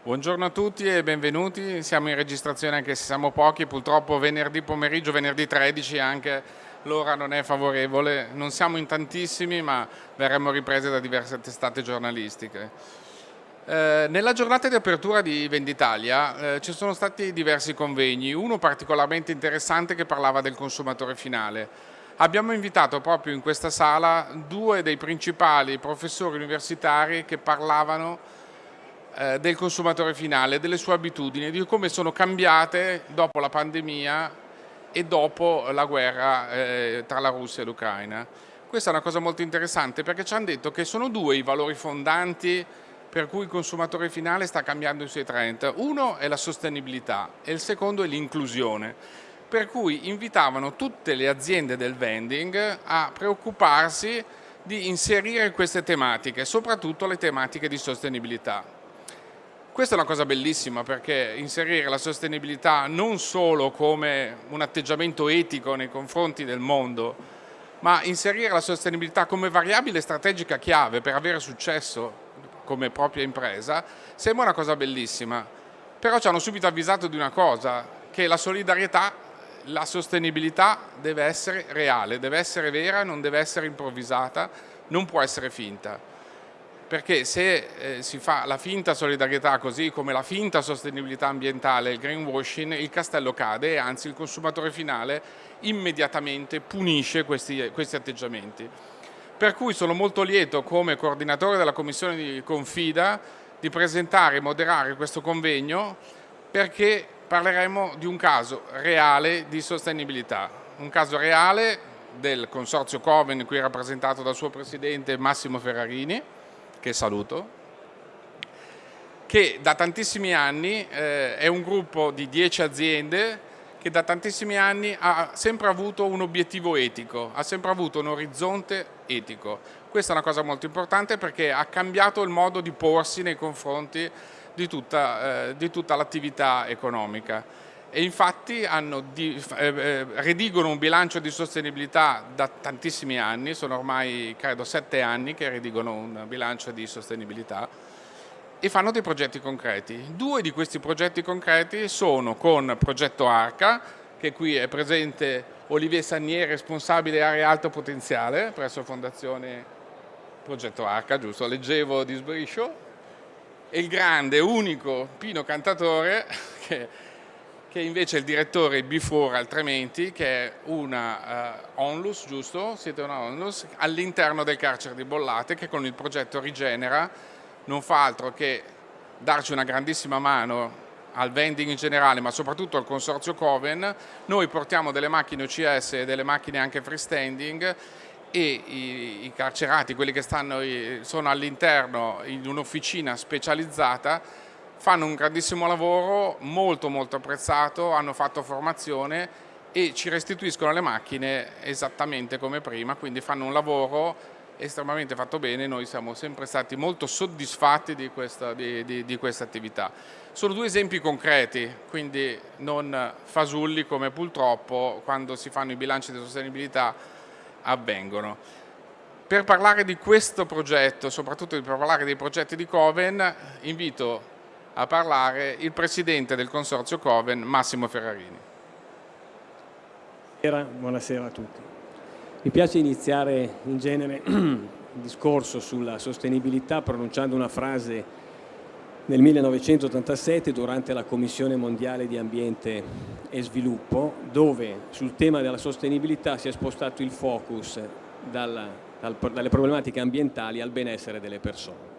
Buongiorno a tutti e benvenuti, siamo in registrazione anche se siamo pochi, purtroppo venerdì pomeriggio, venerdì 13 anche l'ora non è favorevole, non siamo in tantissimi ma verremo riprese da diverse testate giornalistiche. Eh, nella giornata di apertura di Venditalia eh, ci sono stati diversi convegni, uno particolarmente interessante che parlava del consumatore finale. Abbiamo invitato proprio in questa sala due dei principali professori universitari che parlavano eh, del consumatore finale, delle sue abitudini, di come sono cambiate dopo la pandemia e dopo la guerra eh, tra la Russia e l'Ucraina. Questa è una cosa molto interessante perché ci hanno detto che sono due i valori fondanti per cui il consumatore finale sta cambiando i suoi trend. Uno è la sostenibilità e il secondo è l'inclusione, per cui invitavano tutte le aziende del vending a preoccuparsi di inserire queste tematiche, soprattutto le tematiche di sostenibilità. Questa è una cosa bellissima perché inserire la sostenibilità non solo come un atteggiamento etico nei confronti del mondo, ma inserire la sostenibilità come variabile strategica chiave per avere successo come propria impresa, sembra una cosa bellissima. Però ci hanno subito avvisato di una cosa, che la solidarietà, la sostenibilità deve essere reale, deve essere vera, non deve essere improvvisata, non può essere finta perché se eh, si fa la finta solidarietà così come la finta sostenibilità ambientale, il greenwashing, il castello cade e anzi il consumatore finale immediatamente punisce questi, questi atteggiamenti. Per cui sono molto lieto come coordinatore della commissione di Confida di presentare e moderare questo convegno perché parleremo di un caso reale di sostenibilità, un caso reale del consorzio Coven qui rappresentato dal suo presidente Massimo Ferrarini, che saluto, che da tantissimi anni eh, è un gruppo di 10 aziende che da tantissimi anni ha sempre avuto un obiettivo etico, ha sempre avuto un orizzonte etico. Questa è una cosa molto importante perché ha cambiato il modo di porsi nei confronti di tutta, eh, tutta l'attività economica e infatti di, eh, eh, redigono un bilancio di sostenibilità da tantissimi anni, sono ormai credo sette anni che redigono un bilancio di sostenibilità e fanno dei progetti concreti. Due di questi progetti concreti sono con Progetto Arca, che qui è presente Olivier Sagnier, responsabile area alto potenziale presso Fondazione Progetto Arca, giusto? Leggevo di sbriscio, e il grande, unico Pino Cantatore, che che invece è il direttore Before altrimenti, che è una uh, onlus, giusto? Siete una onlus, all'interno del carcere di Bollate, che con il progetto Rigenera non fa altro che darci una grandissima mano al vending in generale, ma soprattutto al consorzio Coven. Noi portiamo delle macchine OCS e delle macchine anche freestanding e i, i carcerati, quelli che stanno, sono all'interno in un'officina specializzata, fanno un grandissimo lavoro, molto molto apprezzato, hanno fatto formazione e ci restituiscono le macchine esattamente come prima, quindi fanno un lavoro estremamente fatto bene, noi siamo sempre stati molto soddisfatti di questa, di, di, di questa attività. Sono due esempi concreti, quindi non fasulli come purtroppo quando si fanno i bilanci di sostenibilità avvengono. Per parlare di questo progetto, soprattutto per parlare dei progetti di Coven, invito a parlare il presidente del consorzio Coven, Massimo Ferrarini. Buonasera a tutti. Mi piace iniziare in genere il discorso sulla sostenibilità pronunciando una frase nel 1987 durante la Commissione Mondiale di Ambiente e Sviluppo dove sul tema della sostenibilità si è spostato il focus dalla, dal, dalle problematiche ambientali al benessere delle persone.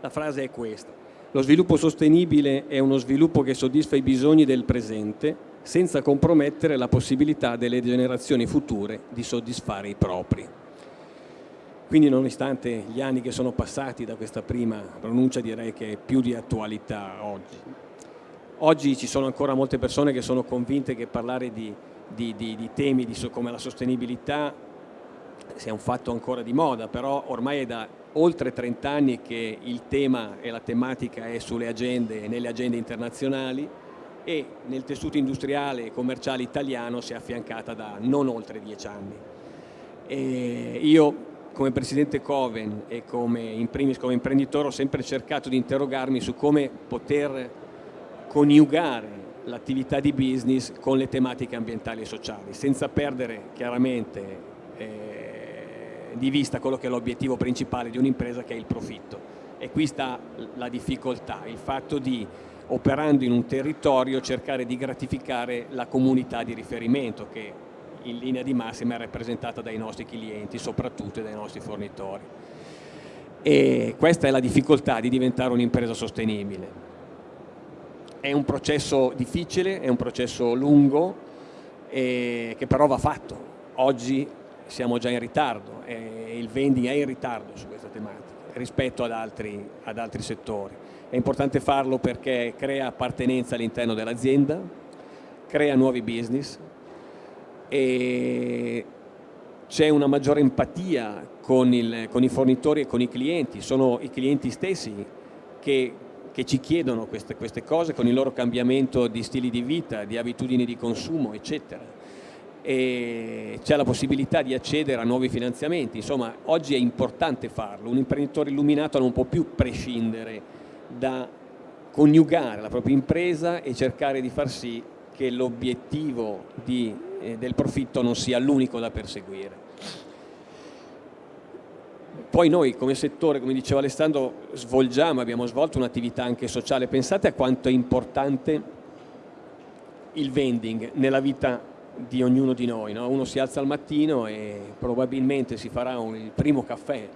La frase è questa. Lo sviluppo sostenibile è uno sviluppo che soddisfa i bisogni del presente senza compromettere la possibilità delle generazioni future di soddisfare i propri. Quindi nonostante gli anni che sono passati da questa prima pronuncia direi che è più di attualità oggi. Oggi ci sono ancora molte persone che sono convinte che parlare di, di, di, di temi come la sostenibilità sia un fatto ancora di moda, però ormai è da oltre 30 anni che il tema e la tematica è sulle agende e nelle agende internazionali e nel tessuto industriale e commerciale italiano si è affiancata da non oltre 10 anni. E io come Presidente Coven e come, in primis come imprenditore ho sempre cercato di interrogarmi su come poter coniugare l'attività di business con le tematiche ambientali e sociali, senza perdere chiaramente di vista quello che è l'obiettivo principale di un'impresa che è il profitto. E qui sta la difficoltà, il fatto di operando in un territorio cercare di gratificare la comunità di riferimento che in linea di massima è rappresentata dai nostri clienti, soprattutto dai nostri fornitori. E questa è la difficoltà di diventare un'impresa sostenibile. È un processo difficile, è un processo lungo, eh, che però va fatto. Oggi siamo già in ritardo e il vending è in ritardo su questa tematica rispetto ad altri, ad altri settori. È importante farlo perché crea appartenenza all'interno dell'azienda, crea nuovi business e c'è una maggiore empatia con, il, con, i fornitori e con i clienti, sono i clienti stessi che, che ci chiedono queste, queste, cose con il loro cambiamento di stili di vita, di abitudini di consumo, eccetera. E c'è la possibilità di accedere a nuovi finanziamenti, insomma oggi è importante farlo, un imprenditore illuminato non può più prescindere da coniugare la propria impresa e cercare di far sì che l'obiettivo eh, del profitto non sia l'unico da perseguire. Poi noi come settore, come diceva Alessandro, svolgiamo, abbiamo svolto un'attività anche sociale. Pensate a quanto è importante il vending nella vita di ognuno di noi. No? Uno si alza al mattino e probabilmente si farà un, il primo caffè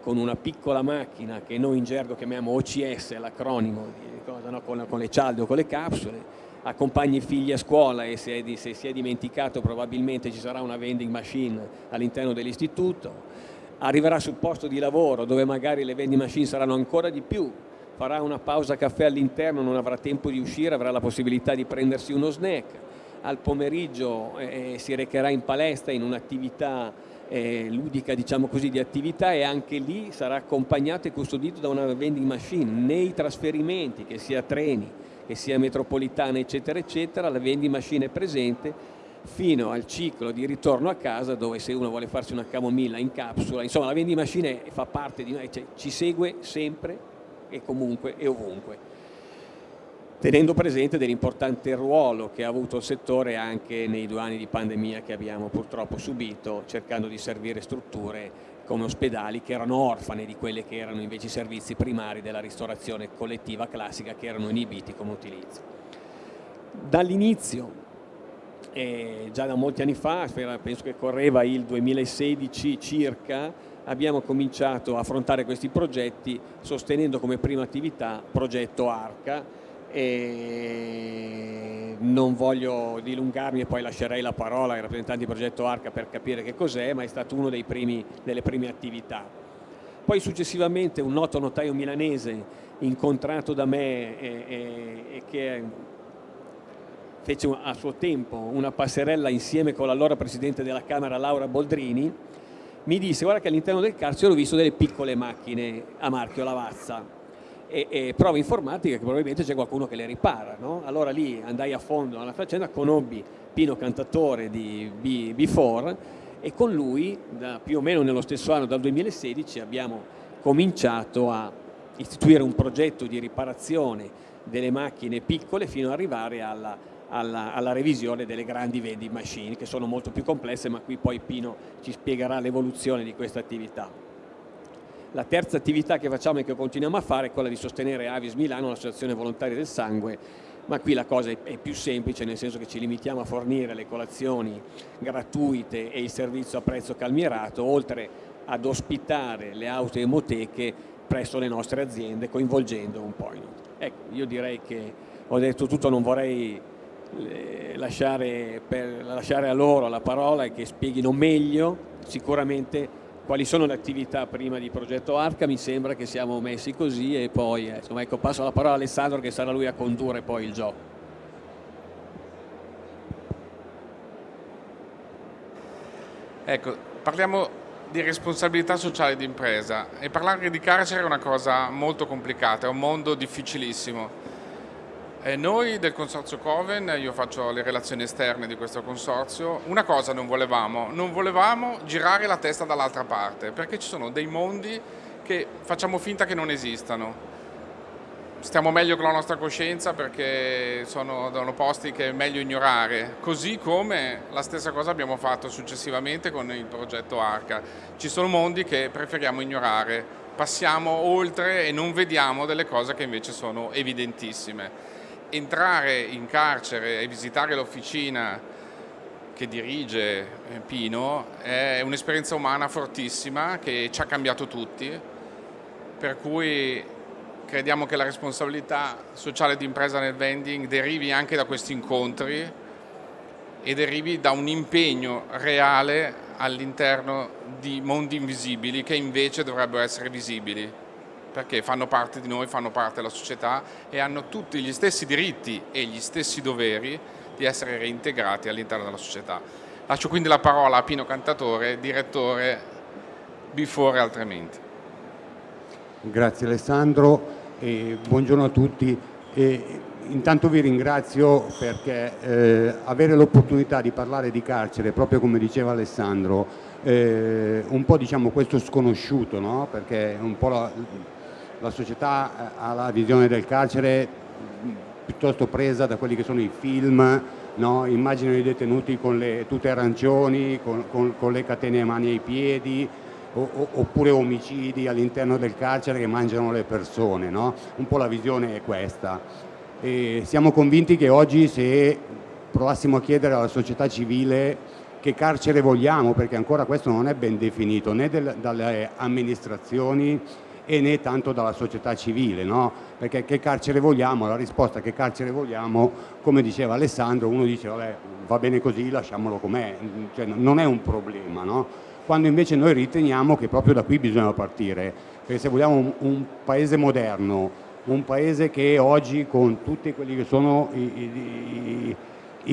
con una piccola macchina che noi in gergo chiamiamo OCS, l'acronimo no? con, con, le cialde o con le capsule, accompagni i figli a scuola e se, se si è dimenticato probabilmente ci sarà una vending machine all'interno dell'istituto, arriverà sul posto di lavoro dove magari le vending machine saranno ancora di più, farà una pausa caffè all'interno, non avrà tempo di uscire, avrà la possibilità di prendersi uno snack, al pomeriggio eh, si recherà in palestra in un'attività eh, ludica diciamo così di attività e anche lì sarà accompagnato e custodito da una vending machine. Nei trasferimenti che sia treni che sia metropolitana eccetera eccetera la vending machine è presente fino al ciclo di ritorno a casa dove se uno vuole farsi una camomilla in capsula insomma la vending machine fa parte di noi cioè, ci segue sempre e comunque e ovunque tenendo presente dell'importante ruolo che ha avuto il settore anche nei due anni di pandemia che abbiamo purtroppo subito, cercando di servire strutture come ospedali che erano orfane di quelli che erano invece i servizi primari della ristorazione collettiva classica che erano inibiti come utilizzo. Dall'inizio, eh, già da molti anni fa, penso che correva il 2016 circa, abbiamo cominciato a affrontare questi progetti sostenendo come prima attività progetto ARCA, e non voglio dilungarmi e poi lascerei la parola ai rappresentanti di Progetto Arca per capire che cos'è, ma è stato una delle prime attività. Poi successivamente un noto notaio milanese incontrato da me e, e, e che fece a suo tempo una passerella insieme con l'allora Presidente della Camera Laura Boldrini, mi disse guarda che all'interno del carcere ho visto delle piccole macchine a marchio Lavazza e, e prove informatiche che probabilmente c'è qualcuno che le ripara. No? Allora lì andai a fondo alla faccenda, conobbi Pino Cantatore di B, B4 e con lui, da, più o meno nello stesso anno, dal 2016, abbiamo cominciato a istituire un progetto di riparazione delle macchine piccole fino ad arrivare alla, alla, alla, revisione delle grandi vending machine che sono molto più complesse ma qui poi Pino ci spiegherà l'evoluzione di questa attività. La terza attività che facciamo e che continuiamo a fare è quella di sostenere Avis Milano, l'associazione volontaria del sangue, ma qui la cosa è più semplice nel senso che ci limitiamo a fornire le colazioni gratuite e il servizio a prezzo calmierato, oltre ad ospitare le auto emoteche presso le nostre aziende coinvolgendo un po'. Ecco, io direi che ho detto tutto, non vorrei eh, lasciare, lasciare a loro la parola e che spieghino meglio sicuramente quali sono le attività prima di progetto Arca, mi sembra che siamo messi così e poi eh, insomma, ecco, passo la parola a Alessandro che sarà lui a condurre poi il gioco. Ecco, parliamo di responsabilità sociale di impresa e parlare di carcere è una cosa molto complicata, è un mondo difficilissimo. Eh, noi del Consorzio Coven, io faccio le relazioni esterne di questo consorzio, una cosa non volevamo, non volevamo girare la testa dall'altra parte, perché ci sono dei mondi che facciamo finta che non esistano. Stiamo meglio con la nostra coscienza perché sono, sono posti che è meglio ignorare, così come la stessa cosa abbiamo fatto successivamente con il progetto Arca. Ci sono mondi che preferiamo ignorare, passiamo oltre e non vediamo delle cose che invece sono evidentissime entrare in carcere e visitare l'officina che dirige eh, Pino è un'esperienza umana fortissima che ci ha cambiato tutti, per cui crediamo che la responsabilità sociale di impresa nel vending derivi anche da questi incontri e derivi da un impegno reale all'interno di mondi invisibili che invece dovrebbero essere visibili perché fanno parte di noi, fanno parte della società e hanno tutti gli stessi diritti e gli stessi doveri di essere reintegrati all'interno della società. Lascio quindi la parola a Pino Cantatore, direttore Before Altrimenti. Grazie Alessandro e buongiorno a tutti. E intanto vi ringrazio perché eh, avere l'opportunità di parlare di carcere, proprio come diceva Alessandro, eh, un po' diciamo questo sconosciuto, no? perché un po' la, la società eh, ha la visione del carcere piuttosto presa da quelli che sono i film, no? immaginano i detenuti con le tute arancioni, con, con, con le catene a mani ai piedi, o, oppure omicidi all'interno del carcere che mangiano le persone, no? un po' la visione è questa. E siamo convinti che oggi se provassimo a chiedere alla società civile che carcere vogliamo, perché ancora questo non è ben definito né del, dalle amministrazioni e né tanto dalla società civile, no? perché che carcere vogliamo? La risposta che carcere vogliamo, come diceva Alessandro, uno dice vabbè va bene così, lasciamolo com'è, cioè, non è un problema, no? quando invece noi riteniamo che proprio da qui bisogna partire, perché se vogliamo un, un paese moderno, un paese che oggi con tutti quelli che sono i, i, i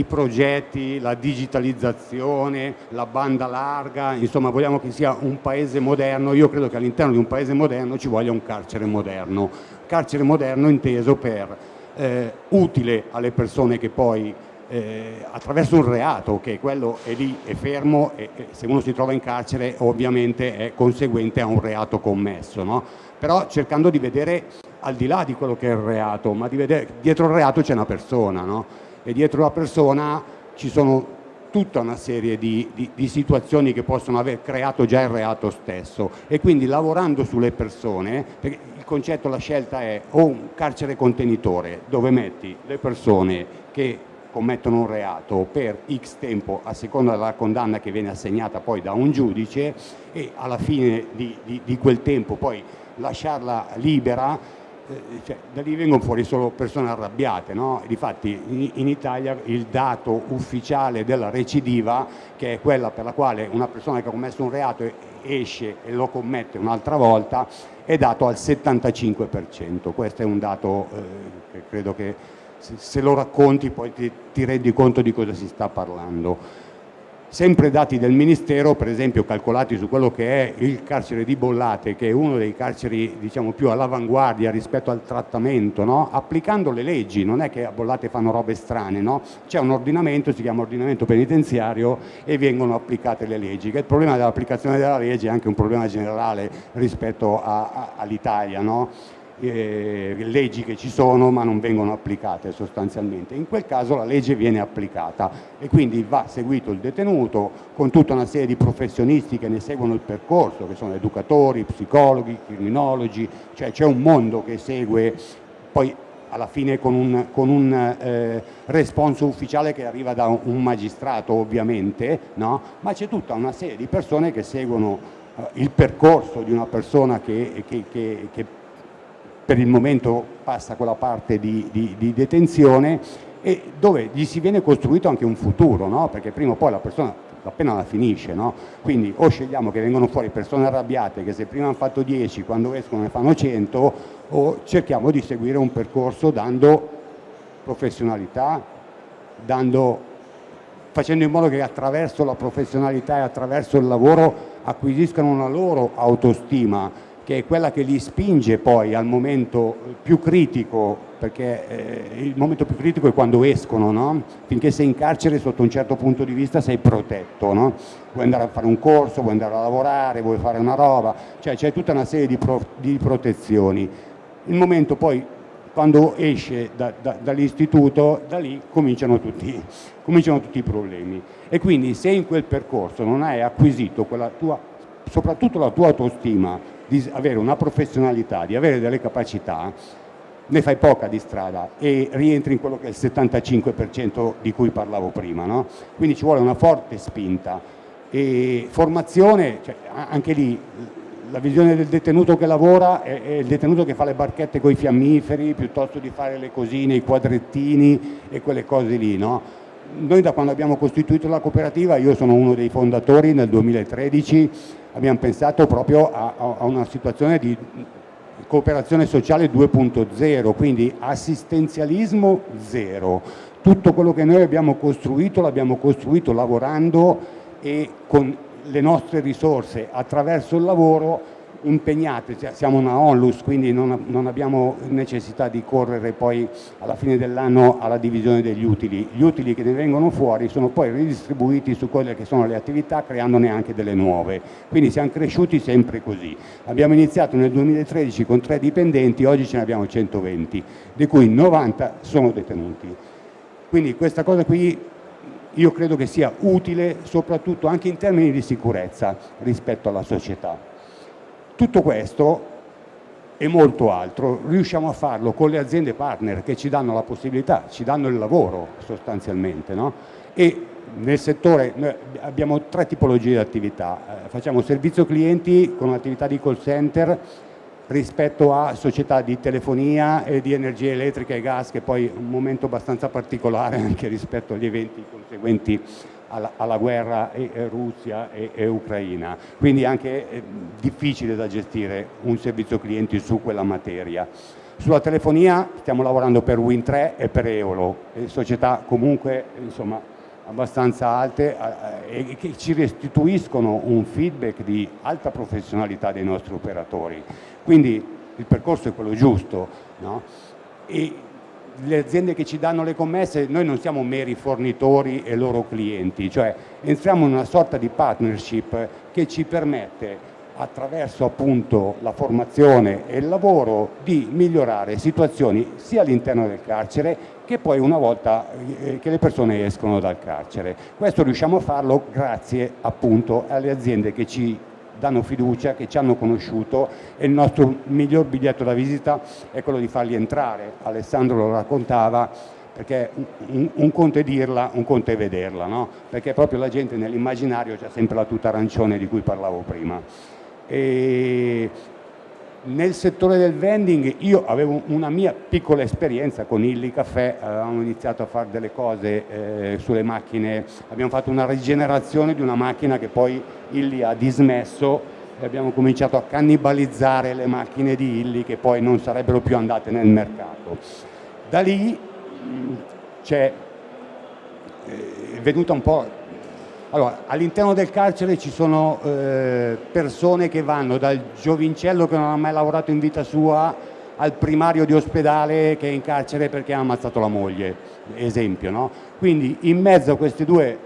progetti, la digitalizzazione, la banda larga, insomma vogliamo che sia un paese moderno, io credo che all'interno di un paese moderno ci voglia un carcere moderno, carcere moderno inteso per eh, utile alle persone che poi eh, attraverso un reato che quello è lì, è fermo e, e, se uno si trova in carcere ovviamente è conseguente a un reato commesso, no? però cercando di vedere al di là di quello che è il reato, ma di vedere dietro il reato c'è una persona, no? E dietro la persona ci sono tutta una serie di, di, di, situazioni che possono aver creato già il reato stesso. E quindi lavorando sulle persone, perché il concetto, la scelta è o un carcere contenitore dove metti le persone che commettono un reato per x tempo a seconda della condanna che viene assegnata poi da un giudice e alla fine di, di quel tempo poi lasciarla libera cioè, da lì vengono fuori solo persone arrabbiate, no? Difatti in, Italia il dato ufficiale della recidiva, che è quella per la quale una persona che ha commesso un reato esce e lo commette un'altra volta, è dato al 75%. Questo è un dato eh, che credo che se, se, lo racconti poi ti, ti rendi conto di cosa si sta parlando sempre dati del Ministero, per esempio calcolati su quello che è il carcere di Bollate, che è uno dei carceri diciamo, più all'avanguardia rispetto al trattamento, no? applicando le leggi, non è che a Bollate fanno robe strane, no? c'è un ordinamento, si chiama ordinamento penitenziario e vengono applicate le leggi, che il problema dell'applicazione della legge è anche un problema generale rispetto all'Italia. No? Eh, leggi che ci sono ma non vengono applicate sostanzialmente. In quel caso la legge viene applicata e quindi va seguito il detenuto con tutta una serie di professionisti che ne seguono il percorso, che sono educatori, psicologi, criminologi, cioè c'è un mondo che segue poi alla fine con un, con un eh, responso ufficiale che arriva da un magistrato ovviamente, no? ma c'è tutta una serie di persone che seguono eh, il percorso di una persona che, che, che, che per il momento passa quella parte di, di, di, detenzione e dove gli si viene costruito anche un futuro, no? perché prima o poi la persona appena la finisce, no? quindi o scegliamo che vengono fuori persone arrabbiate che se prima hanno fatto 10, quando escono ne fanno 100, o cerchiamo di seguire un percorso dando professionalità, dando, facendo in modo che attraverso la professionalità e attraverso il lavoro acquisiscano una loro autostima che è quella che li spinge poi al momento più critico, perché eh, il momento più critico è quando escono, no? finché sei in carcere sotto un certo punto di vista sei protetto, no? vuoi andare a fare un corso, vuoi andare a lavorare, vuoi fare una roba, cioè c'è tutta una serie di, pro di protezioni. Il momento poi quando esce da, da, dall'istituto, da lì cominciano tutti, cominciano tutti i problemi. E quindi se in quel percorso non hai acquisito tua, soprattutto la tua autostima di avere una professionalità, di avere delle capacità, ne fai poca di strada e rientri in quello che è il 75% di cui parlavo prima. No? Quindi ci vuole una forte spinta e formazione, cioè, anche lì la visione del detenuto che lavora è, è, il detenuto che fa le barchette con i fiammiferi piuttosto di fare le cosine, i quadrettini e quelle cose lì. No? Noi da quando abbiamo costituito la cooperativa, io sono uno dei fondatori nel 2013, abbiamo pensato proprio a, a una situazione di cooperazione sociale 2.0, quindi assistenzialismo zero. Tutto quello che noi abbiamo costruito l'abbiamo costruito lavorando e con le nostre risorse attraverso il lavoro impegnate, cioè siamo una onlus quindi non, non, abbiamo necessità di correre poi alla fine dell'anno alla divisione degli utili, gli utili che ne vengono fuori sono poi ridistribuiti su quelle che sono le attività creandone anche delle nuove, quindi siamo cresciuti sempre così, abbiamo iniziato nel 2013 con tre dipendenti, oggi ce ne abbiamo 120, di cui 90 sono detenuti, quindi questa cosa qui io credo che sia utile soprattutto anche in termini di sicurezza rispetto alla società. Tutto questo e molto altro riusciamo a farlo con le aziende partner che ci danno la possibilità, ci danno il lavoro sostanzialmente no? e nel settore abbiamo tre tipologie di attività, eh, facciamo servizio clienti con un'attività di call center rispetto a società di telefonia e di energia elettrica e gas che poi è un momento abbastanza particolare anche rispetto agli eventi conseguenti alla, alla guerra e, e Russia e, e, Ucraina, quindi anche eh, difficile da gestire un servizio clienti su quella materia. Sulla telefonia stiamo lavorando per Win3 e per Eolo, società comunque insomma, abbastanza alte eh, e che ci restituiscono un feedback di alta professionalità dei nostri operatori. Quindi il percorso è quello giusto. No? E le aziende che ci danno le commesse, noi non siamo meri fornitori e loro clienti, cioè entriamo in una sorta di partnership che ci permette attraverso appunto la formazione e il lavoro di migliorare situazioni sia all'interno del carcere che poi una volta eh, che le persone escono dal carcere. Questo riusciamo a farlo grazie appunto alle aziende che ci danno fiducia, che ci hanno conosciuto e il nostro miglior biglietto da visita è quello di farli entrare. Alessandro lo raccontava, perché un, un conto è dirla, un conto è vederla, no? perché proprio la gente nell'immaginario c'è sempre la tuta arancione di cui parlavo prima. E nel settore del vending io avevo una mia piccola esperienza con Illy Caffè, avevamo iniziato a fare delle cose eh, sulle macchine, abbiamo fatto una rigenerazione di una macchina che poi Illy ha dismesso e abbiamo cominciato a cannibalizzare le macchine di Illy che poi non sarebbero più andate nel mercato. Da lì c'è eh, venuta un po' Allora, all'interno del carcere ci sono eh, persone che vanno dal giovincello che non ha mai lavorato in vita sua al primario di ospedale che è in carcere perché ha ammazzato la moglie, esempio. No? Quindi in mezzo a queste due eh,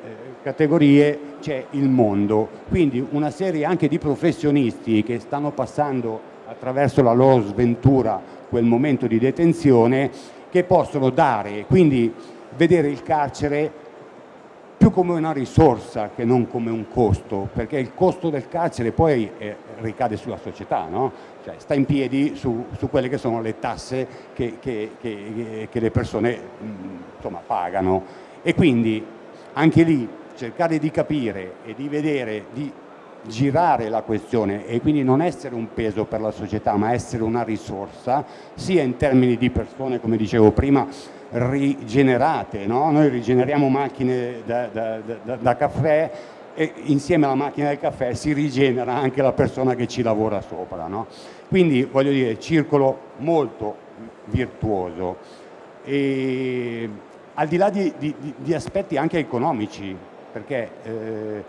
categorie c'è il mondo, quindi una serie anche di professionisti che stanno passando attraverso la loro sventura quel momento di detenzione che possono dare, quindi vedere il carcere più come una risorsa che non come un costo, perché il costo del carcere poi eh, ricade sulla società, no? cioè, sta in piedi su, su, quelle che sono le tasse che, che, che, che le persone insomma, pagano e quindi anche lì cercare di capire e di vedere, di girare la questione e quindi non essere un peso per la società ma essere una risorsa sia in termini di persone come dicevo prima rigenerate, no? noi rigeneriamo macchine da, da, da, da, caffè e insieme alla macchina del caffè si rigenera anche la persona che ci lavora sopra. No? Quindi voglio dire, circolo molto virtuoso. E, al di là di, di, di aspetti anche economici, perché eh,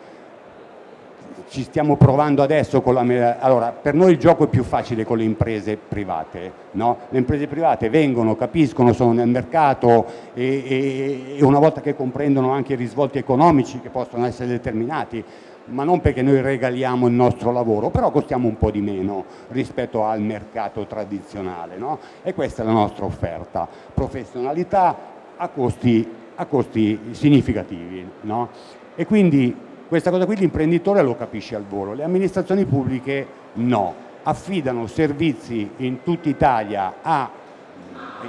ci stiamo provando adesso con la... Allora, per noi il gioco è più facile con le imprese private, no? Le imprese private vengono, capiscono, sono nel mercato e, e, e una volta che comprendono anche i risvolti economici che possono essere determinati, ma non perché noi regaliamo il nostro lavoro, però costiamo un po' di meno rispetto al mercato tradizionale, no? E questa è la nostra offerta, professionalità a costi, a costi significativi, no? E quindi questa cosa qui l'imprenditore lo capisce al volo, le amministrazioni pubbliche no, affidano servizi in tutta Italia ai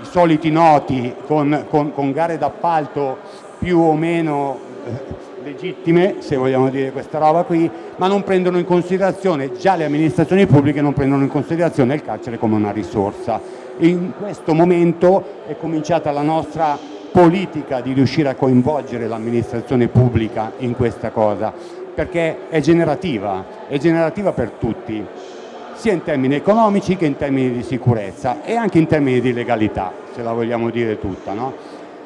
soliti noti con, con, con gare d'appalto più o meno eh, legittime, se vogliamo dire questa roba qui, ma non prendono in considerazione, già le amministrazioni pubbliche non prendono in considerazione il carcere come una risorsa. In questo momento è cominciata la nostra politica di riuscire a coinvolgere l'amministrazione pubblica in questa cosa, perché è generativa, è generativa per tutti, sia in termini economici che in termini di sicurezza e anche in termini di legalità, se la vogliamo dire tutta. No?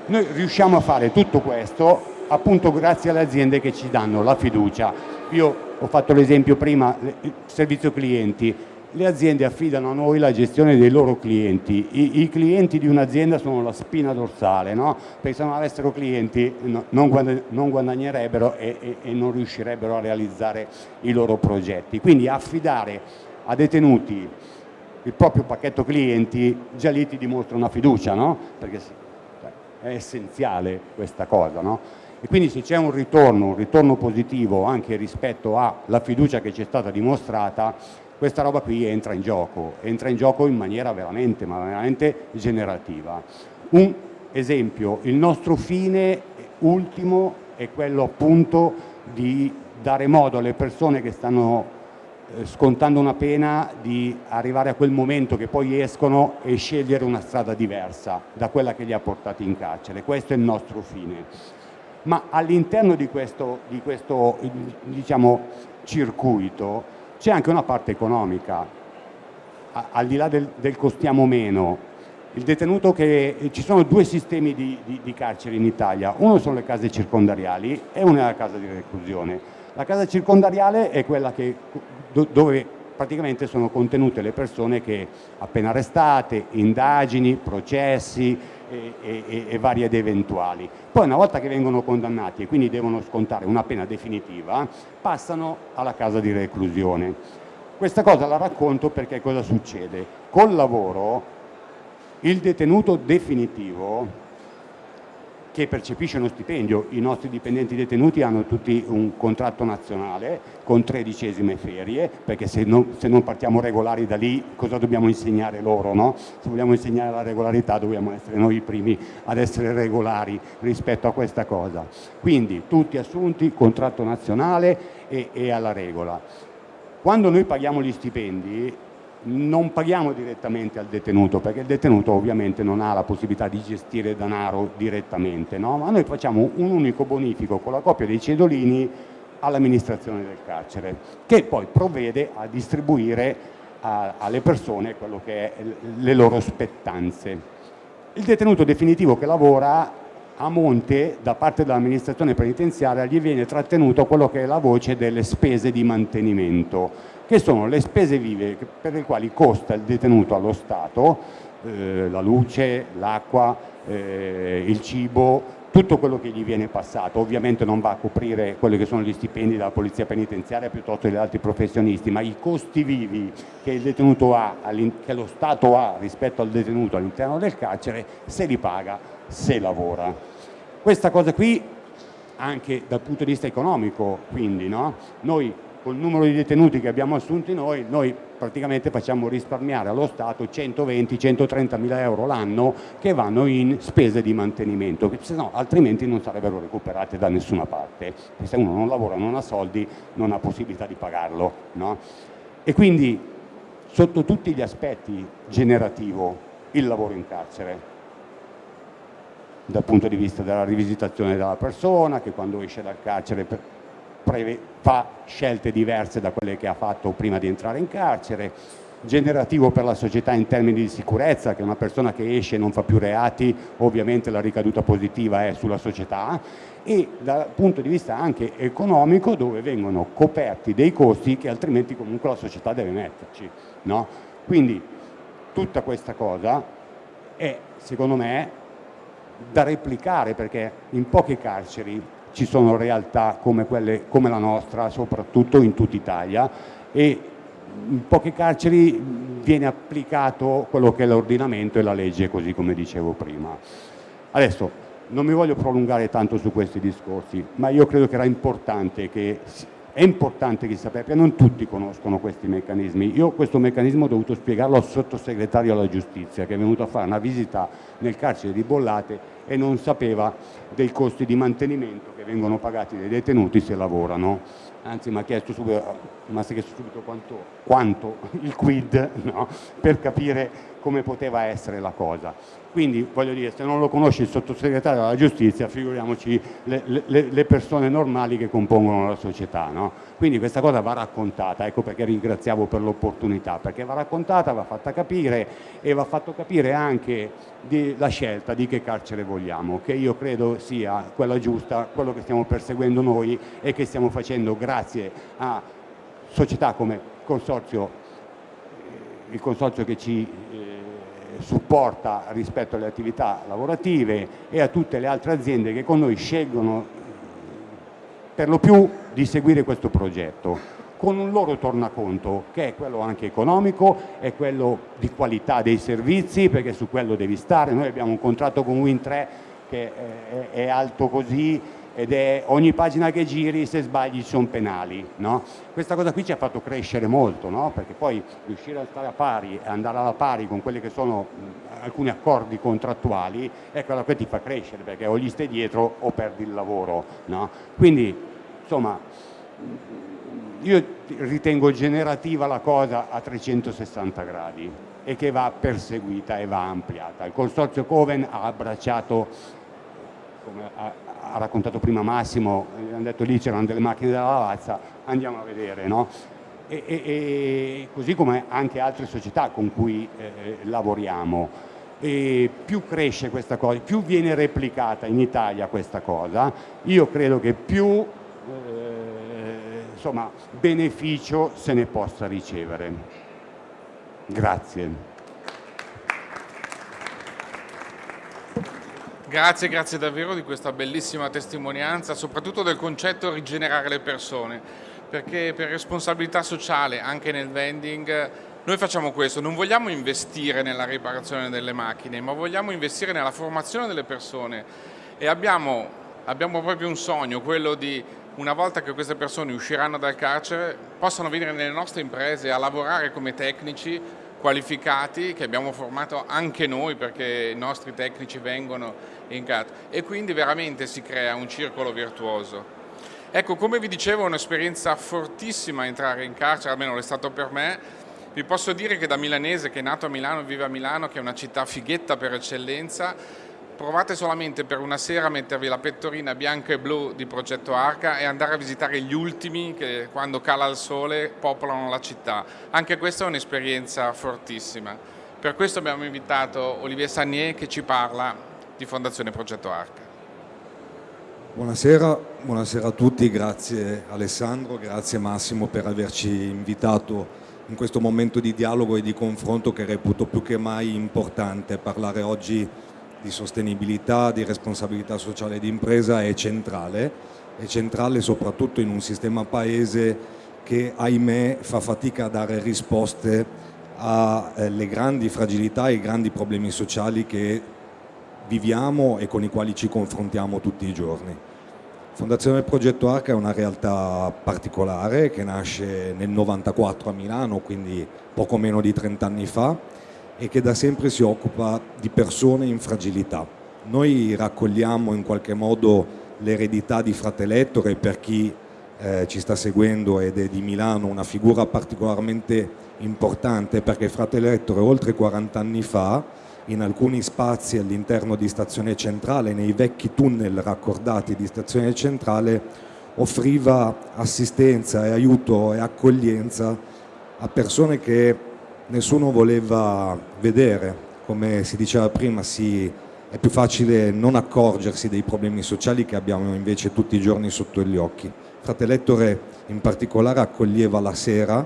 Noi riusciamo a fare tutto questo appunto grazie alle aziende che ci danno la fiducia. Io ho fatto l'esempio prima, servizio clienti, le aziende affidano a noi la gestione dei loro clienti, i, i clienti di un'azienda sono la spina dorsale, no? perché se non avessero clienti no, non, guadagn non, guadagnerebbero e, e, e, non riuscirebbero a realizzare i loro progetti. Quindi affidare a detenuti il proprio pacchetto clienti già lì ti dimostra una fiducia, no? perché cioè, è essenziale questa cosa. No? E quindi se c'è un ritorno, un ritorno positivo anche rispetto alla fiducia che ci è stata dimostrata, questa roba qui entra in gioco, entra in gioco in maniera veramente, ma veramente generativa. Un esempio, il nostro fine ultimo è quello appunto di dare modo alle persone che stanno eh, scontando una pena di arrivare a quel momento che poi escono e scegliere una strada diversa da quella che li ha portati in carcere. Questo è il nostro fine. Ma all'interno di questo, di questo diciamo, circuito c'è anche una parte economica, al di là del, del costiamo meno, il detenuto che ci sono due sistemi di, di, di, carceri in Italia, uno sono le case circondariali e uno è la casa di reclusione. La casa circondariale è quella che, dove praticamente sono contenute le persone che appena arrestate, indagini, processi, e, e, e varie ed eventuali. Poi una volta che vengono condannati e quindi devono scontare una pena definitiva, passano alla casa di reclusione. Questa cosa la racconto perché cosa succede? Col lavoro il detenuto definitivo che percepisce uno stipendio, i nostri dipendenti detenuti hanno tutti un contratto nazionale con tredicesime ferie, perché se non, se non partiamo regolari da lì cosa dobbiamo insegnare loro? No? Se vogliamo insegnare la regolarità dobbiamo essere noi i primi ad essere regolari rispetto a questa cosa. Quindi tutti assunti, contratto nazionale e, e alla regola. Quando noi paghiamo gli stipendi non paghiamo direttamente al detenuto perché il detenuto ovviamente non ha la possibilità di gestire denaro direttamente, no? ma noi facciamo un unico bonifico con la copia dei cedolini all'amministrazione del carcere che poi provvede a distribuire a, alle persone quello che è le loro spettanze. Il detenuto definitivo che lavora a monte da parte dell'amministrazione penitenziaria gli viene trattenuto quello che è la voce delle spese di mantenimento che sono le spese vive per le quali costa il detenuto allo Stato, eh, la luce, l'acqua, eh, il cibo, tutto quello che gli viene passato, ovviamente non va a coprire quelli che sono gli stipendi della polizia penitenziaria piuttosto che degli altri professionisti, ma i costi vivi che ha, che lo Stato ha rispetto al detenuto all'interno del carcere, se li paga, se lavora. Questa cosa qui anche dal punto di vista economico, quindi, no? noi col numero di detenuti che abbiamo assunti noi, noi praticamente facciamo risparmiare allo Stato 120-130 mila euro l'anno che vanno in spese di mantenimento, no altrimenti non sarebbero recuperate da nessuna parte. Se uno non lavora, non ha soldi, non ha possibilità di pagarlo. No? E quindi sotto tutti gli aspetti generativo il lavoro in carcere dal punto di vista della rivisitazione della persona che quando esce dal carcere fa scelte diverse da quelle che ha fatto prima di entrare in carcere, generativo per la società in termini di sicurezza, che una persona che esce e non fa più reati, ovviamente la ricaduta positiva è sulla società, e dal punto di vista anche economico dove vengono coperti dei costi che altrimenti comunque la società deve metterci. No? Quindi tutta questa cosa è secondo me da replicare perché in poche carceri ci sono realtà come, quelle, come la nostra, soprattutto in tutta Italia e in poche carceri viene applicato quello che è l'ordinamento e la legge, così come dicevo prima. Adesso non mi voglio prolungare tanto su questi discorsi, ma io credo che era importante che è importante che sappia, perché non tutti conoscono questi meccanismi. Io questo meccanismo ho dovuto spiegarlo al sottosegretario alla giustizia che è venuto a fare una visita nel carcere di Bollate e non sapeva dei costi di mantenimento che vengono pagati dai detenuti se lavorano. Anzi mi ha chiesto subito, chiesto subito quanto, quanto, il quid no? per capire come poteva essere la cosa. Quindi voglio dire, se non lo conosce il sottosegretario della giustizia, figuriamoci le, le, le persone normali che compongono la società. No? Quindi questa cosa va raccontata, ecco perché ringraziavo per l'opportunità, perché va raccontata, va fatta capire e va fatto capire anche di, la scelta di che carcere vogliamo, che io credo sia quella giusta, quello che stiamo perseguendo noi e che stiamo facendo grazie a società come consorzio, eh, il consorzio che ci supporta rispetto alle attività lavorative e a tutte le altre aziende che con noi scelgono per lo più di seguire questo progetto con un loro tornaconto che è quello anche economico, è quello di qualità dei servizi perché su quello devi stare, noi abbiamo un contratto con Win3 che è alto così ed è ogni pagina che giri se sbagli sono penali. No? Questa cosa qui ci ha fatto crescere molto, no? perché poi riuscire a stare a pari andare alla pari con quelli che sono alcuni accordi contrattuali quello che ti fa crescere, perché o gli stai dietro o perdi il lavoro. No? Quindi, insomma, io ritengo generativa la cosa a 360 gradi e che va perseguita e va ampliata. Il consorzio Coven ha abbracciato, come ha raccontato prima Massimo, hanno detto lì c'erano delle macchine della lavazza, andiamo a vedere, no? E, e, e così come anche altre società con cui eh, lavoriamo. E più cresce questa cosa, più viene replicata in Italia questa cosa, io credo che più eh, insomma, beneficio se ne possa ricevere. Grazie. Grazie, grazie davvero di questa bellissima testimonianza, soprattutto del concetto rigenerare le persone, perché per responsabilità sociale, anche nel vending, noi facciamo questo, non vogliamo investire nella riparazione delle macchine, ma vogliamo investire nella formazione delle persone. E abbiamo, abbiamo proprio un sogno, quello di una volta che queste persone usciranno dal carcere, possano venire nelle nostre imprese a lavorare come tecnici qualificati che abbiamo formato anche noi perché i nostri tecnici vengono in CAT e quindi veramente si crea un circolo virtuoso. Ecco, come vi dicevo è un'esperienza fortissima entrare in carcere, almeno è stato per me. Vi posso dire che da milanese, che è nato a Milano, vive a Milano, che è una città fighetta per eccellenza, provate solamente per una sera a mettervi la pettorina bianca e blu di Progetto Arca e andare a visitare gli ultimi che quando cala il sole popolano la città. Anche questa è un'esperienza fortissima. Per questo abbiamo invitato Olivier Sagnier che ci parla di Fondazione Progetto Arca. Buonasera, buonasera a tutti, grazie Alessandro, grazie Massimo per averci invitato in questo momento di dialogo e di confronto che reputo più che mai importante. Parlare oggi di sostenibilità, di responsabilità sociale di impresa è centrale, è centrale soprattutto in un sistema paese che ahimè fa fatica a dare risposte alle grandi fragilità e ai grandi problemi sociali che viviamo e con i quali ci confrontiamo tutti i giorni. Fondazione Progetto Arca è una realtà particolare che nasce nel 94 a Milano, quindi poco meno di 30 anni fa, e che da sempre si occupa di persone in fragilità. Noi raccogliamo in qualche modo l'eredità di Fratellettore per chi eh, ci sta seguendo ed è di Milano, una figura particolarmente importante perché Fratellettore oltre 40 anni fa in alcuni spazi all'interno di Stazione Centrale, nei vecchi tunnel raccordati di Stazione Centrale, offriva assistenza e aiuto e accoglienza a persone che nessuno voleva vedere, come si diceva prima, si, è più facile non accorgersi dei problemi sociali che abbiamo invece tutti i giorni sotto gli occhi. Fratellettore in particolare accoglieva la sera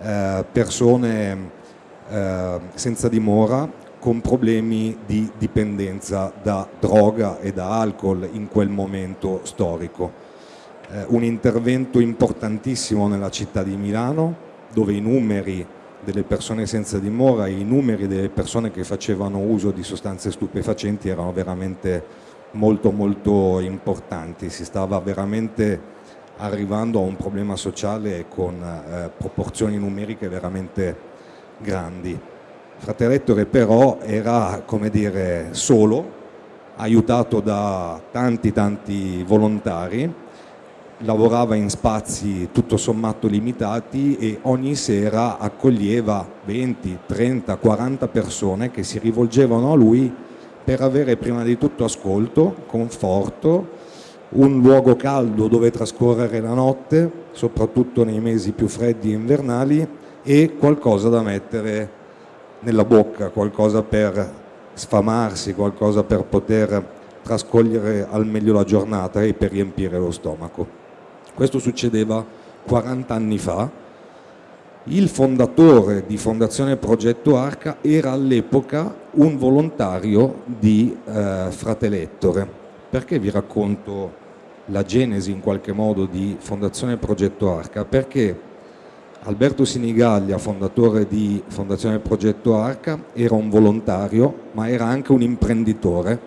eh, persone eh, senza dimora con problemi di dipendenza da droga e da alcol in quel momento storico. Eh, un intervento importantissimo nella città di Milano dove i numeri delle persone senza dimora i numeri delle persone che facevano uso di sostanze stupefacenti erano veramente molto molto importanti, si stava veramente arrivando a un problema sociale con eh, proporzioni numeriche veramente grandi. Fratellettore però era, come dire, solo, aiutato da tanti tanti volontari, lavorava in spazi tutto sommato limitati e ogni sera accoglieva 20, 30, 40 persone che si rivolgevano a lui per avere prima di tutto ascolto, conforto, un luogo caldo dove trascorrere la notte, soprattutto nei mesi più freddi e invernali, e qualcosa da mettere nella bocca, qualcosa per sfamarsi, qualcosa per poter trascogliere al meglio la giornata e per riempire lo stomaco. Questo succedeva 40 anni fa. Il fondatore di Fondazione Progetto Arca era all'epoca un volontario di eh, Fratelettore. Perché vi racconto la genesi in qualche modo di Fondazione Progetto Arca? Perché Alberto Sinigaglia, fondatore di Fondazione Progetto Arca, era un volontario ma era anche un imprenditore,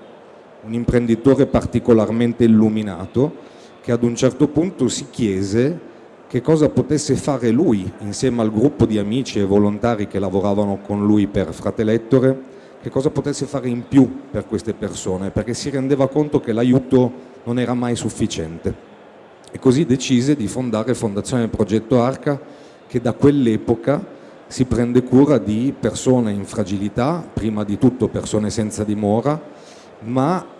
un imprenditore particolarmente illuminato che ad un certo punto si chiese che cosa potesse fare lui insieme al gruppo di amici e volontari che lavoravano con lui per Fratelettore, che cosa potesse fare in più per queste persone, perché si rendeva conto che l'aiuto non era mai sufficiente. E così decise di fondare Fondazione Progetto Arca che da quell'epoca si prende cura di persone in fragilità, prima di tutto persone senza dimora, ma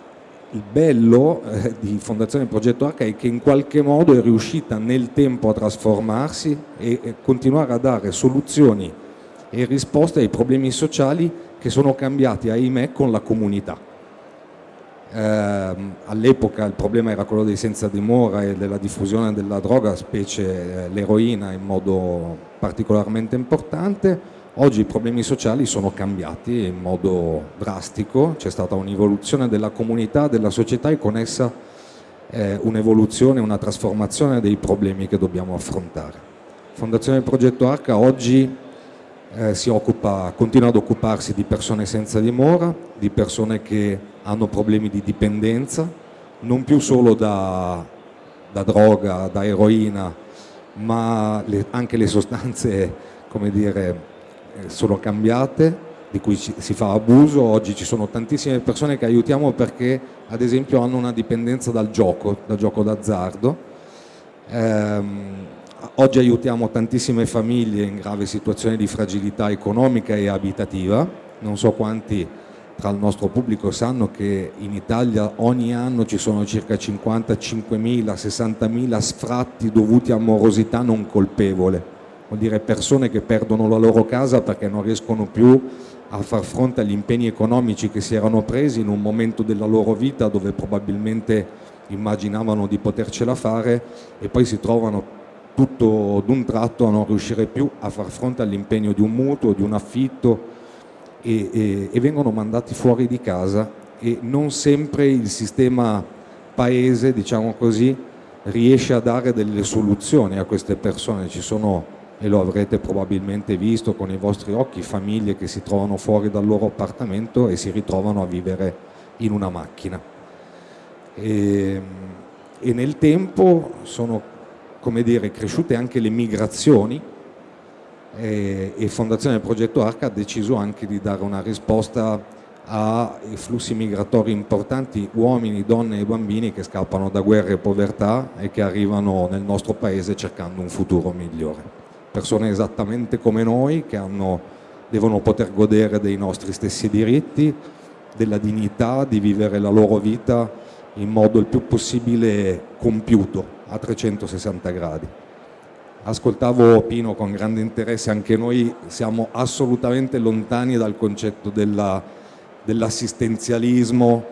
il bello eh, di Fondazione Progetto H è che in qualche modo è riuscita nel tempo a trasformarsi e, e continuare a dare soluzioni e risposte ai problemi sociali che sono cambiati, ahimè, con la comunità. Eh, all'epoca il problema era quello dei senza dimora e della diffusione della droga, specie eh, l'eroina in modo particolarmente importante. Oggi i problemi sociali sono cambiati in modo drastico, c'è stata un'evoluzione della comunità, della società e con essa eh, un'evoluzione, una trasformazione dei problemi che dobbiamo affrontare. Fondazione Progetto H oggi eh, occupa, continua ad occuparsi di persone senza dimora, di persone che hanno problemi di dipendenza, non più solo da, da droga, da eroina, ma le, anche le sostanze come dire, sono cambiate, di cui si fa abuso. Oggi ci sono tantissime persone che aiutiamo perché ad esempio hanno una dipendenza dal gioco, dal gioco d'azzardo. Ehm, Oggi aiutiamo tantissime famiglie in grave situazione di fragilità economica e abitativa, non so quanti tra il nostro pubblico sanno che in Italia ogni anno ci sono circa 55.000, 60.000 sfratti dovuti a morosità non colpevole, vuol dire persone che perdono la loro casa perché non riescono più a far fronte agli impegni economici che si erano presi in un momento della loro vita dove probabilmente immaginavano di potercela fare e poi si trovano tutto d'un tratto a non riuscire più a far fronte all'impegno di un mutuo, di un affitto e, e, e, vengono mandati fuori di casa e non sempre il sistema paese, diciamo così, riesce a dare delle soluzioni a queste persone. Ci sono, e lo avrete probabilmente visto con i vostri occhi, famiglie che si trovano fuori dal loro appartamento e si ritrovano a vivere in una macchina. E, e nel tempo sono dire, cresciute anche le migrazioni e, e Fondazione Progetto Arca ha deciso anche di dare una risposta ai flussi migratori importanti, uomini, donne e bambini che scappano da guerre e povertà e che arrivano nel nostro paese cercando un futuro migliore. Persone esattamente come noi che hanno, devono poter godere dei nostri stessi diritti, della dignità di vivere la loro vita in modo il più possibile compiuto a 360 gradi. ascoltavo Pino con grande interesse, anche noi siamo assolutamente lontani dal concetto dell'assistenzialismo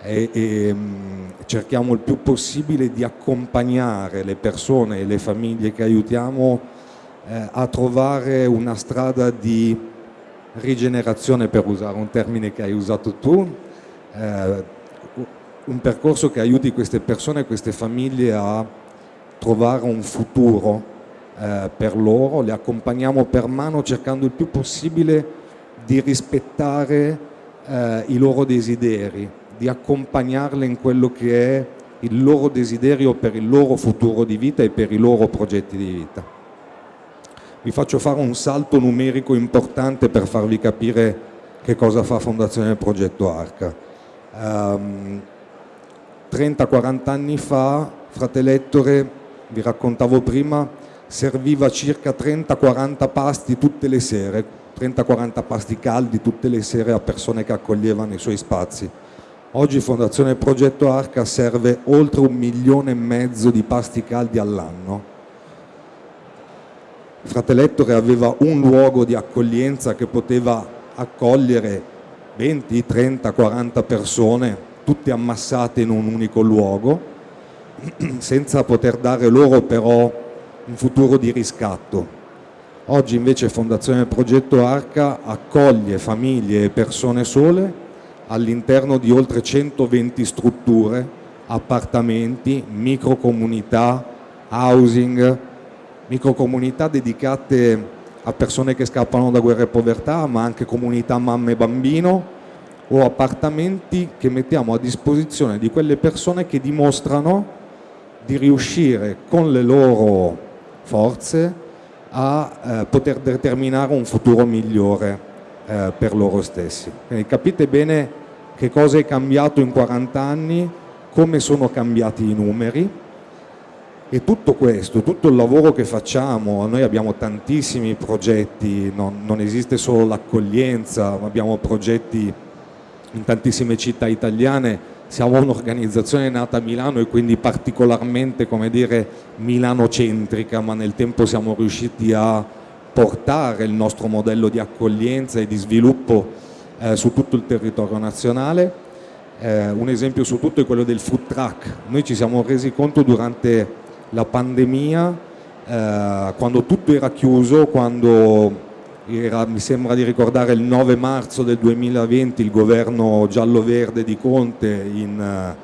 e, e mm, cerchiamo il più possibile di accompagnare le persone e le famiglie che aiutiamo eh, a trovare una strada di rigenerazione, per usare un termine che hai usato tu, eh, un percorso che aiuti queste persone queste famiglie a trovare un futuro eh, per loro, le accompagniamo per mano cercando il più possibile di rispettare eh, i loro desideri, di accompagnarle in quello che è il loro desiderio per il loro futuro di vita e per i loro progetti di vita. Vi faccio fare un salto numerico importante per farvi capire che cosa fa Fondazione Progetto Arca. Um, 30-40 anni fa, Fratellettore, vi raccontavo prima, serviva circa 30-40 pasti tutte le sere, 30-40 pasti caldi tutte le sere a persone che accoglievano i suoi spazi. Oggi Fondazione Progetto Arca serve oltre un milione e mezzo di pasti caldi all'anno. Fratellettore aveva un luogo di accoglienza che poteva accogliere 20, 30, 40 persone, tutte ammassate in un unico luogo, senza poter dare loro però un futuro di riscatto. Oggi invece Fondazione Progetto Arca accoglie famiglie e persone sole all'interno di oltre 120 strutture, appartamenti, microcomunità, housing, microcomunità dedicate a persone che scappano da guerra e povertà, ma anche comunità mamme e bambino o appartamenti che mettiamo a disposizione di quelle persone che dimostrano di riuscire con le loro forze a eh, poter determinare un futuro migliore eh, per loro stessi. Quindi capite bene che cosa è cambiato in 40 anni, come sono cambiati i numeri e tutto questo, tutto il lavoro che facciamo, noi abbiamo tantissimi progetti, non, non esiste solo l'accoglienza, ma abbiamo progetti in tantissime città italiane. Siamo un'organizzazione nata a Milano e quindi particolarmente come dire milanocentrica ma nel tempo siamo riusciti a portare il nostro modello di accoglienza e di sviluppo eh, su tutto il territorio nazionale. Eh, un esempio su tutto è quello del food truck. Noi ci siamo resi conto durante la pandemia eh, quando tutto era chiuso quando era, mi sembra di ricordare il 9 marzo del 2020 il governo giallo-verde di Conte in, uh,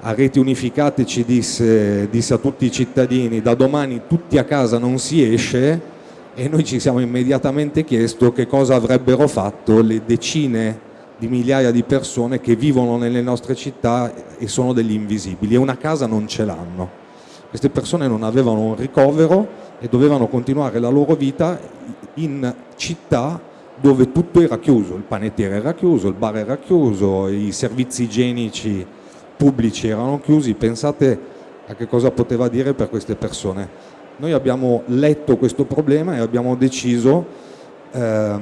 a reti unificate ci disse, disse, a tutti i cittadini da domani tutti a casa non si esce e noi ci siamo immediatamente chiesto che cosa avrebbero fatto le decine di migliaia di persone che vivono nelle nostre città e sono degli invisibili e una casa non ce l'hanno. Queste persone non avevano un ricovero e dovevano continuare la loro vita in città dove tutto era chiuso, il panettiere era chiuso, il bar era chiuso, i servizi igienici pubblici erano chiusi, pensate a che cosa poteva dire per queste persone. Noi abbiamo letto questo problema e abbiamo deciso ehm,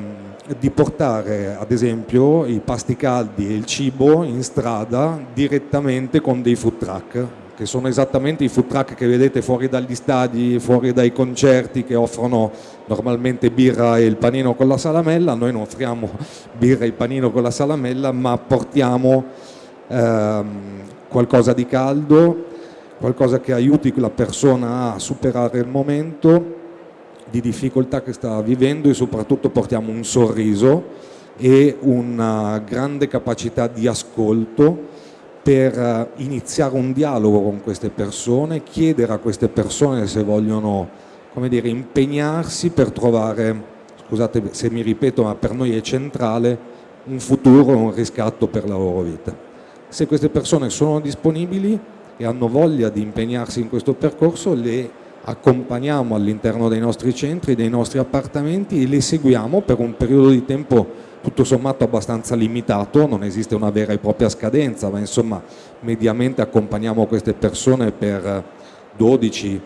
di portare ad esempio i pasti caldi e il cibo in strada direttamente con dei food truck che sono esattamente i food truck che vedete fuori dagli stadi, fuori dai concerti che offrono normalmente birra e il panino con la salamella, noi non offriamo birra e il panino con la salamella ma portiamo ehm, qualcosa di caldo, qualcosa che aiuti la persona a superare il momento di difficoltà che sta vivendo e soprattutto portiamo un sorriso e una grande capacità di ascolto per eh, iniziare un dialogo con queste persone, chiedere a queste persone se vogliono dire, impegnarsi per trovare, scusate se mi ripeto ma per noi è centrale, un futuro, un riscatto per la loro vita. Se queste persone sono disponibili e hanno voglia di impegnarsi in questo percorso, le accompagniamo all'interno dei nostri centri, dei nostri appartamenti e le seguiamo per un periodo di tempo tutto sommato abbastanza limitato, non esiste una vera e propria scadenza, ma insomma mediamente accompagniamo queste persone per 12-18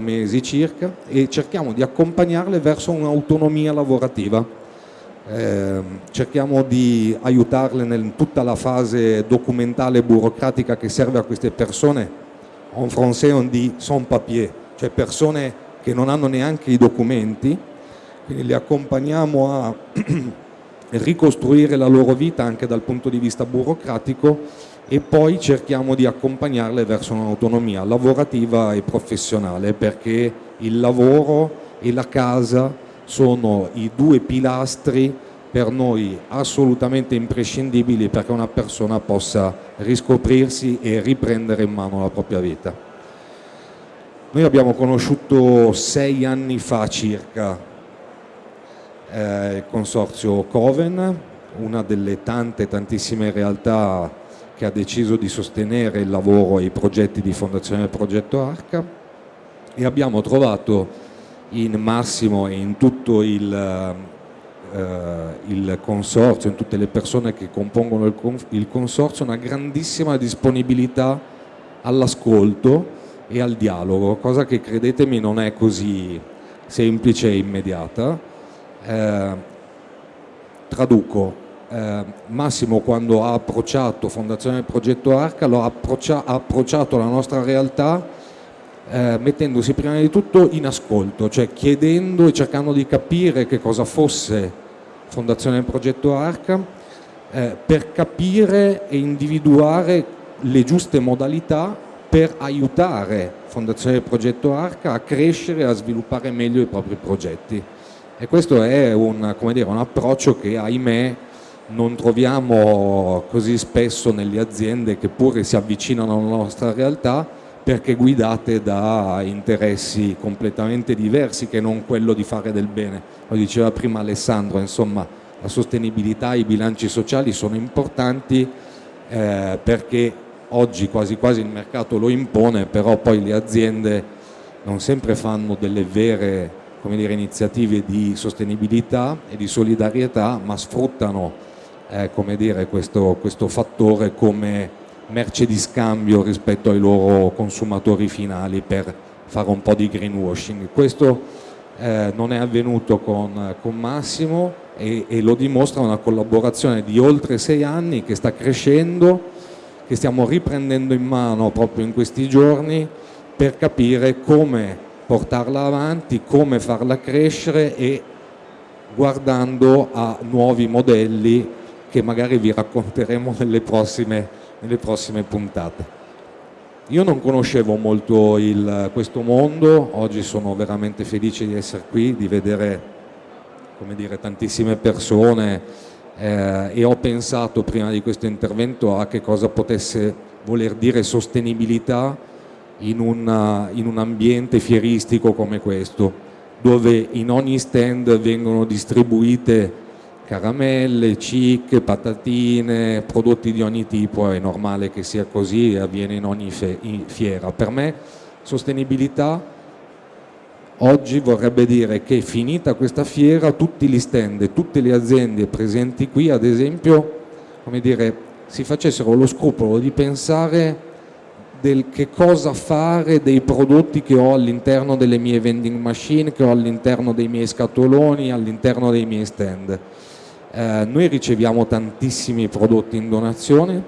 mesi circa e cerchiamo di accompagnarle verso un'autonomia lavorativa. Eh, cerchiamo di aiutarle in tutta la fase documentale e burocratica che serve a queste persone en français on dit sans papier, cioè persone che non hanno neanche i documenti, quindi li accompagniamo a ricostruire la loro vita anche dal punto di vista burocratico e poi cerchiamo di accompagnarle verso un'autonomia lavorativa e professionale perché il lavoro e la casa sono i due pilastri per noi assolutamente imprescindibili perché una persona possa riscoprirsi e riprendere in mano la propria vita. Noi abbiamo conosciuto sei anni fa circa eh, il consorzio Coven, una delle tante tantissime realtà che ha deciso di sostenere il lavoro e i progetti di Fondazione Progetto Arca e abbiamo trovato in Massimo e in tutto il, eh, il consorzio, in tutte le persone che compongono il, il consorzio, una grandissima disponibilità all'ascolto e al dialogo, cosa che credetemi non è così semplice e immediata. Eh, traduco, eh, Massimo quando ha approcciato Fondazione Progetto Arca lo ha, approccia, ha approcciato la nostra realtà eh, mettendosi prima di tutto in ascolto, cioè chiedendo e cercando di capire che cosa fosse Fondazione Progetto Arca eh, per capire e individuare le giuste modalità per aiutare Fondazione Progetto Arca a crescere e a sviluppare meglio i propri progetti. E questo è un, dire, un approccio che ahimè non troviamo così spesso nelle aziende che pure si avvicinano alla nostra realtà perché guidate da interessi completamente diversi che non quello di fare del bene. Lo diceva prima Alessandro, insomma la sostenibilità, i bilanci sociali sono importanti eh, perché oggi quasi quasi il mercato lo impone, però poi le aziende non sempre fanno delle vere dire, iniziative di sostenibilità e di solidarietà, ma sfruttano eh, dire, questo, questo fattore come merce di scambio rispetto ai loro consumatori finali per fare un po' di greenwashing. Questo eh, non è avvenuto con, con Massimo e, e, lo dimostra una collaborazione di oltre sei anni che sta crescendo, che stiamo riprendendo in mano proprio in questi giorni per capire come portarla avanti, come farla crescere e guardando a nuovi modelli che magari vi racconteremo nelle prossime, nelle prossime puntate. Io non conoscevo molto il, questo mondo, oggi sono veramente felice di essere qui, di vedere dire, tantissime persone eh, e ho pensato prima di questo intervento a che cosa potesse voler dire sostenibilità in, una, in un ambiente fieristico come questo, dove in ogni stand vengono distribuite caramelle, cic, patatine, prodotti di ogni tipo, è normale che sia così e avviene in ogni fiera. Per me sostenibilità oggi vorrebbe dire che finita questa fiera tutti gli stand tutte le aziende presenti qui ad esempio dire, si facessero lo scrupolo di pensare del che cosa fare dei prodotti che ho all'interno delle mie vending machine, che ho all'interno dei miei scatoloni, all'interno dei miei stand. Eh, noi riceviamo tantissimi prodotti in donazione,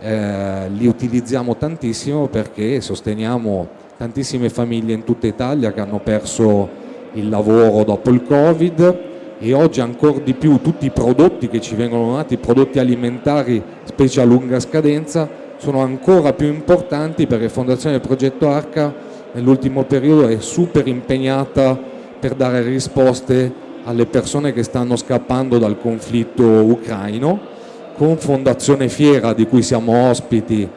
eh, li utilizziamo tantissimo perché sosteniamo tantissime famiglie in tutta Italia che hanno perso il lavoro dopo il Covid e oggi ancora di più tutti i prodotti che ci vengono donati, prodotti alimentari specie a lunga scadenza, sono ancora più importanti perché Fondazione Progetto Arca. Nell'ultimo periodo è super impegnata per dare risposte alle persone che stanno scappando dal conflitto ucraino, con Fondazione Fiera di cui siamo ospiti.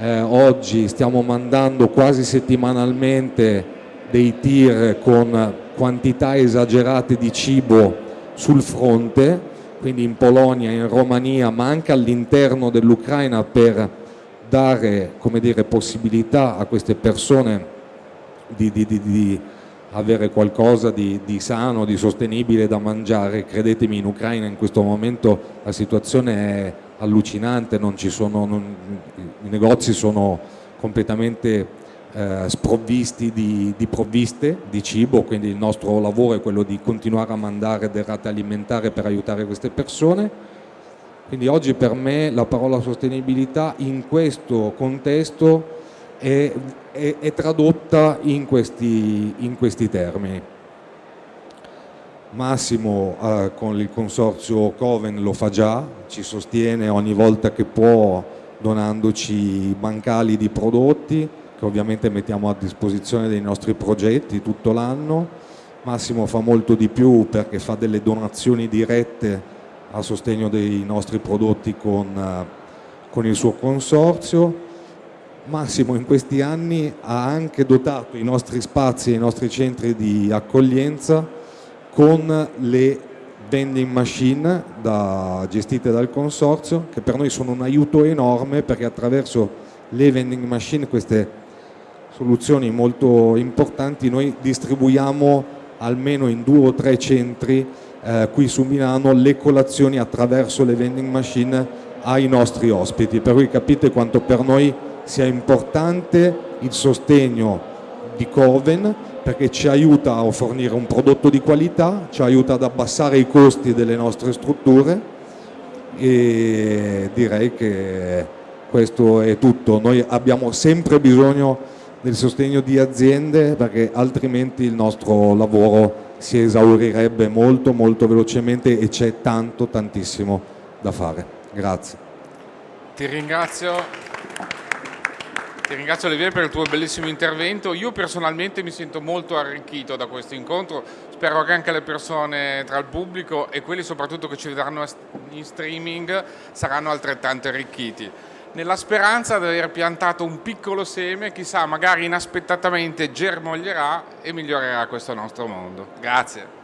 Eh, oggi stiamo mandando quasi settimanalmente dei tir con quantità esagerate di cibo sul fronte, quindi in Polonia, in Romania, ma anche all'interno dell'Ucraina per dare dire, possibilità a queste persone di, di, di, di avere qualcosa di, di, sano, di sostenibile da mangiare. Credetemi, in Ucraina in questo momento la situazione è allucinante, sono, non, i negozi sono completamente eh, sprovvisti di, di, provviste di cibo, quindi il nostro lavoro è quello di continuare a mandare derrate alimentari per aiutare queste persone. Quindi oggi per me la parola sostenibilità in questo contesto è, è, è tradotta in questi, in questi termini. Massimo eh, con il consorzio Coven lo fa già, ci sostiene ogni volta che può donandoci bancali di prodotti che ovviamente mettiamo a disposizione dei nostri progetti tutto l'anno. Massimo fa molto di più perché fa delle donazioni dirette a sostegno dei nostri prodotti con, eh, con il suo consorzio. Massimo in questi anni ha anche dotato i nostri spazi e i nostri centri di accoglienza con le vending machine da, gestite dal consorzio che per noi sono un aiuto enorme perché attraverso le vending machine queste soluzioni molto importanti noi distribuiamo almeno in due o tre centri eh, qui su Milano le colazioni attraverso le vending machine ai nostri ospiti per cui capite quanto per noi sia importante il sostegno di Coven perché ci aiuta a fornire un prodotto di qualità, ci aiuta ad abbassare i costi delle nostre strutture e direi che questo è tutto. Noi abbiamo sempre bisogno del sostegno di aziende perché altrimenti il nostro lavoro si esaurirebbe molto molto velocemente e c'è tanto tantissimo da fare. Grazie. Ti ringrazio. Ti ringrazio Olivier per il tuo bellissimo intervento. Io personalmente mi sento molto arricchito da questo incontro, spero che anche le persone tra il pubblico e quelli soprattutto che ci vedranno in streaming saranno altrettanto arricchiti. Nella speranza di aver piantato un piccolo seme, chissà, magari inaspettatamente germoglierà e migliorerà questo nostro mondo. Grazie.